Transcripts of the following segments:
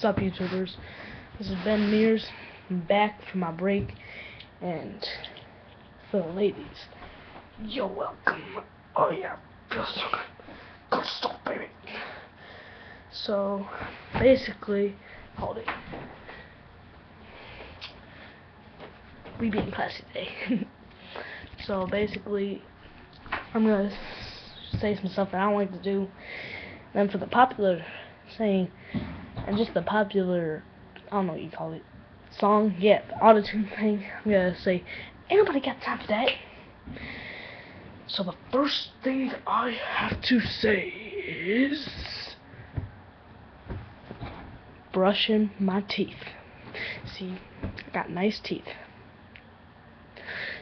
What's up, YouTubers? This is Ben Mears. I'm back from my break, and for the ladies, you're welcome. Oh yeah, feels so good. Good stuff, baby. So, basically, hold it. We being classy today. so basically, I'm gonna say some stuff that I don't like to do. Then for the popular saying, and just the popular, I don't know what you call it, song, yeah, the auto-tune thing, I'm gonna say, ain't nobody got time for that. So the first thing I have to say is brushing my teeth. See, I got nice teeth.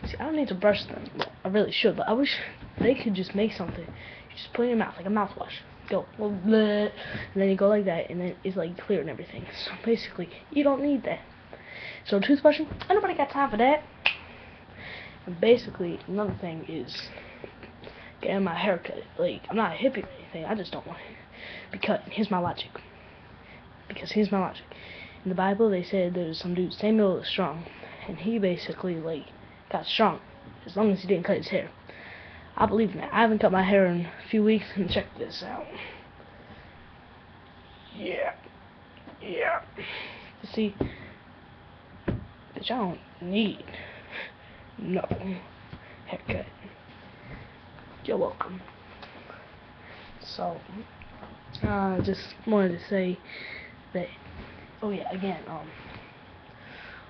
See, I don't need to brush them. I really should, but I wish they could just make something. You just put in your mouth, like a mouthwash. Go, bleh, and then you go like that, and then it's like clear and everything. So basically, you don't need that. So toothbrushing, nobody got time for that. And basically, another thing is getting my hair cut. Like, I'm not a hippie or anything, I just don't want it to be cut. Here's my logic. Because here's my logic. In the Bible, they said there's some dude, Samuel is strong, and he basically, like, got strong as long as he didn't cut his hair. I believe in that. I haven't cut my hair in a few weeks, and check this out. Yeah. Yeah. See, bitch, I don't need no haircut. You're welcome. So, uh, just wanted to say that, oh yeah, again, um,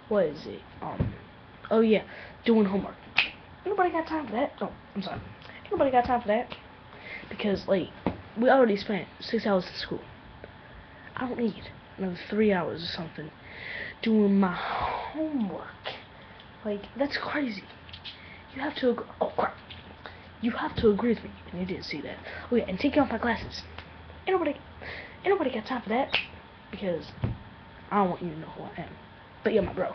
what is it? Um, oh yeah, doing homework. Nobody got time for that. Oh, I'm sorry. Nobody got time for that. Because, like, we already spent six hours in school. I don't need another three hours or something doing my homework. Like, that's crazy. You have to, oh crap. You have to agree with me, and you didn't see that. Oh yeah, and taking off my glasses. Ain't nobody, ain't nobody got time for that. Because I don't want you to know who I am. But you're my bro.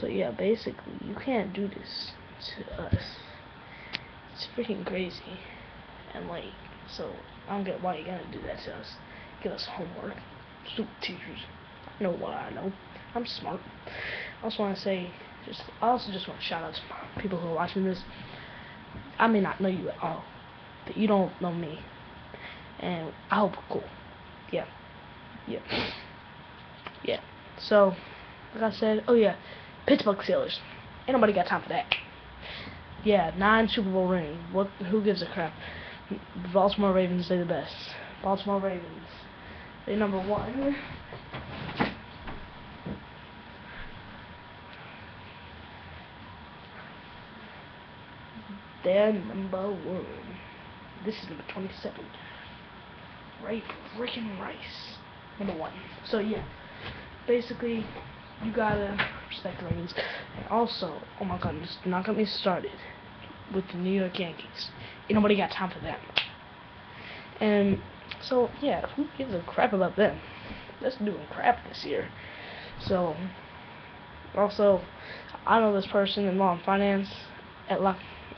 So yeah, basically, you can't do this to us. It's freaking crazy. And like, so, I don't get why you're gonna do that to us. Give us homework. Stupid teachers. I know what I know. I'm smart. I also want to say, just, I also just want to shout out to people who are watching this. I may not know you at all, but you don't know me. And I hope we're cool. Yeah. Yeah. Yeah. So, like I said, oh yeah, Pittsburgh Steelers. Ain't nobody got time for that. Yeah, nine Super Bowl rings. What? Who gives a crap? Baltimore Ravens, they the best. Baltimore Ravens, they number one. They're number one. This is number 27. Ray, freaking Rice. Number one. So yeah, basically, you gotta respect the Ravens. And also, oh my god, just not get me started with the New York Yankees. Ain't nobody got time for them. And so, yeah, who gives a crap about them? That's doing crap this year. So, also, I know this person in law and finance at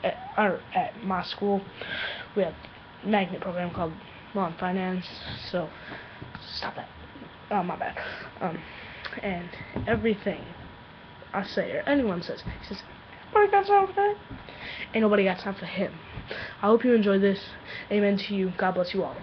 at, or at my school. We have a magnet program called law and finance. So, stop that. Oh, my bad. Um, and everything I say or anyone says, he says, nobody got time for that. Ain't nobody got time for him. I hope you enjoyed this. Amen to you. God bless you all.